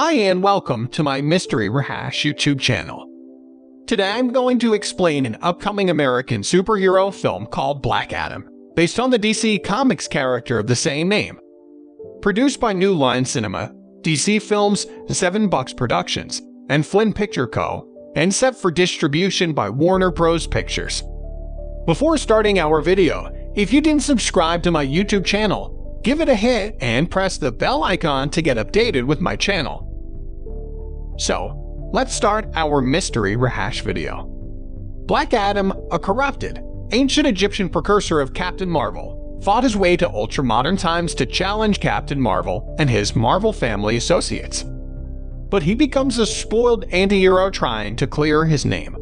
Hi and welcome to my Mystery Rehash YouTube channel. Today I'm going to explain an upcoming American superhero film called Black Adam, based on the DC Comics character of the same name. Produced by New Line Cinema, DC Films, Seven Bucks Productions, and Flynn Picture Co., and set for distribution by Warner Bros. Pictures. Before starting our video, if you didn't subscribe to my YouTube channel, give it a hit and press the bell icon to get updated with my channel. So, let's start our mystery rehash video. Black Adam, a corrupted, ancient Egyptian precursor of Captain Marvel, fought his way to ultra-modern times to challenge Captain Marvel and his Marvel family associates. But he becomes a spoiled anti-hero trying to clear his name.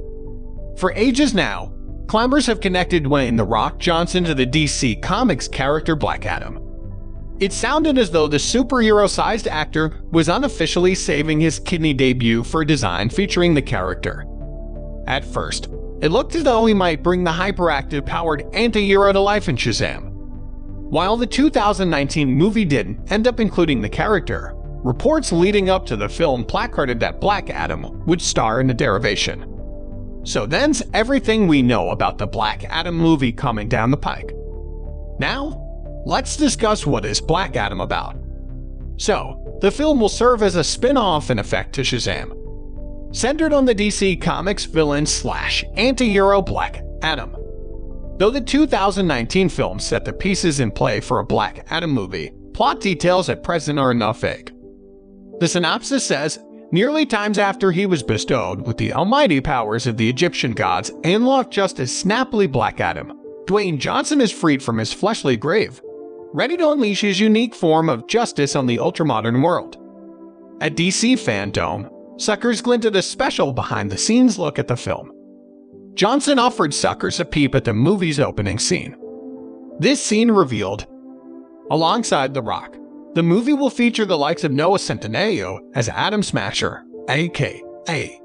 For ages now, climbers have connected Dwayne The Rock Johnson to the DC Comics character Black Adam. It sounded as though the superhero-sized actor was unofficially saving his kidney debut for a design featuring the character. At first, it looked as though he might bring the hyperactive powered anti-hero to life in Shazam. While the 2019 movie didn't end up including the character, reports leading up to the film placarded that Black Adam would star in the derivation. So then's everything we know about the Black Adam movie coming down the pike. Now, let's discuss what is Black Adam about. So, the film will serve as a spin-off in effect to Shazam. Centered on the DC Comics villain slash anti-hero Black Adam. Though the 2019 film set the pieces in play for a Black Adam movie, plot details at present are enough vague. The synopsis says Nearly times after he was bestowed with the almighty powers of the Egyptian gods and locked just as snappily Black Adam, Dwayne Johnson is freed from his fleshly grave, ready to unleash his unique form of justice on the ultramodern world. At DC Fandom, Suckers glinted a special behind-the-scenes look at the film. Johnson offered Suckers a peep at the movie's opening scene. This scene revealed, alongside The Rock, the movie will feature the likes of Noah Centineo as Atom Smasher, a.k.a.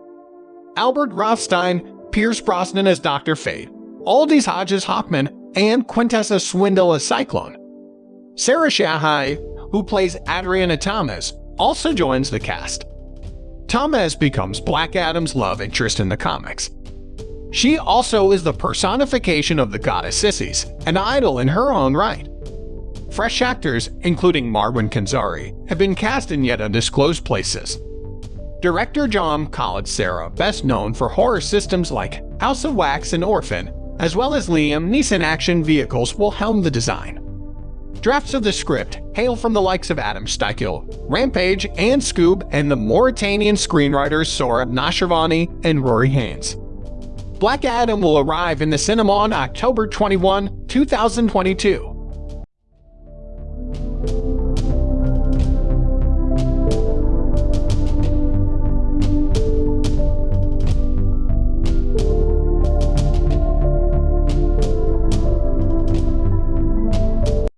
Albert Rothstein, Pierce Brosnan as Dr. Fate, Aldis Hodges Hoffman, and Quintessa Swindell as Cyclone. Sarah Shahi, who plays Adriana Thomas, also joins the cast. Thomas becomes Black Adam's love interest in the comics. She also is the personification of the goddess Isis, an idol in her own right. Fresh actors, including Marwan Kenzari, have been cast in yet undisclosed places. Director John Collet-Serra, best known for horror systems like House of Wax and Orphan, as well as Liam Neeson action vehicles will helm the design. Drafts of the script hail from the likes of Adam Sztykiel, Rampage, and Scoob, and the Mauritanian screenwriters Sohrab Noshirvani and Rory Haines. Black Adam will arrive in the cinema on October 21, 2022.